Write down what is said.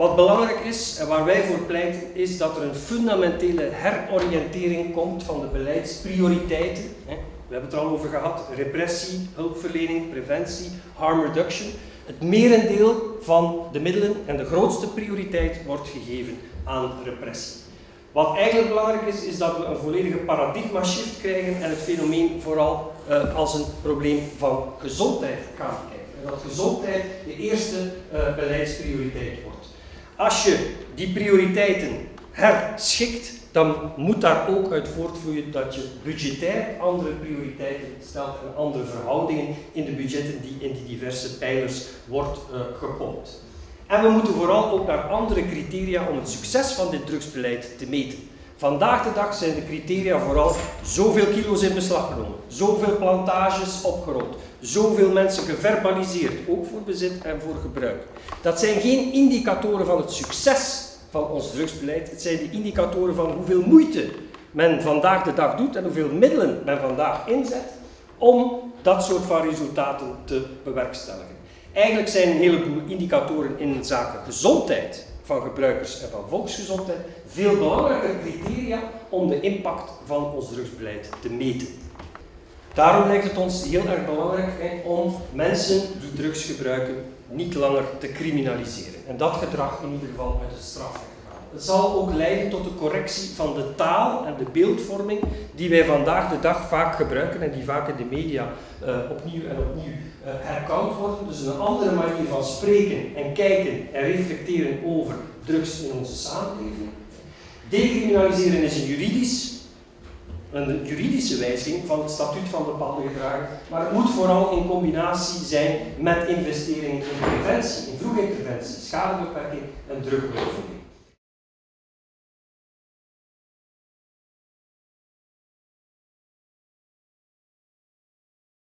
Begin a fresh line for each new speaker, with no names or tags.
Wat belangrijk is en waar wij voor pleiten, is dat er een fundamentele heroriëntering komt van de beleidsprioriteiten. We hebben het er al over gehad, repressie, hulpverlening, preventie, harm reduction. Het merendeel van de middelen en de grootste prioriteit wordt gegeven aan repressie. Wat eigenlijk belangrijk is, is dat we een volledige paradigma shift krijgen en het fenomeen vooral uh, als een probleem van gezondheid gaan kijken. En dat gezondheid de eerste uh, beleidsprioriteit wordt. Als je die prioriteiten herschikt, dan moet daar ook uit voortvloeien dat je budgetair andere prioriteiten stelt en andere verhoudingen in de budgetten die in die diverse pijlers wordt uh, gepompt. En we moeten vooral ook naar andere criteria om het succes van dit drugsbeleid te meten. Vandaag de dag zijn de criteria vooral zoveel kilo's in beslag genomen, zoveel plantages opgerold, zoveel mensen geverbaliseerd, ook voor bezit en voor gebruik. Dat zijn geen indicatoren van het succes van ons drugsbeleid, het zijn de indicatoren van hoeveel moeite men vandaag de dag doet en hoeveel middelen men vandaag inzet om dat soort van resultaten te bewerkstelligen. Eigenlijk zijn een heleboel indicatoren in zaken gezondheid van gebruikers en van volksgezondheid veel belangrijker criteria om de impact van ons drugsbeleid te meten. Daarom lijkt het ons heel erg belangrijk om mensen die drugs gebruiken niet langer te criminaliseren. En dat gedrag in ieder geval met de straf. Het zal ook leiden tot de correctie van de taal en de beeldvorming die wij vandaag de dag vaak gebruiken en die vaak in de media uh, opnieuw en opnieuw uh, worden. Dus een andere manier van spreken en kijken en reflecteren over drugs in onze samenleving. Decriminaliseren is een juridisch, een juridische wijziging van het statuut van bepaalde gedragen, maar het moet vooral in combinatie zijn met investeringen in preventie, in vroege interventie, schadebeperking en drugbeoefening.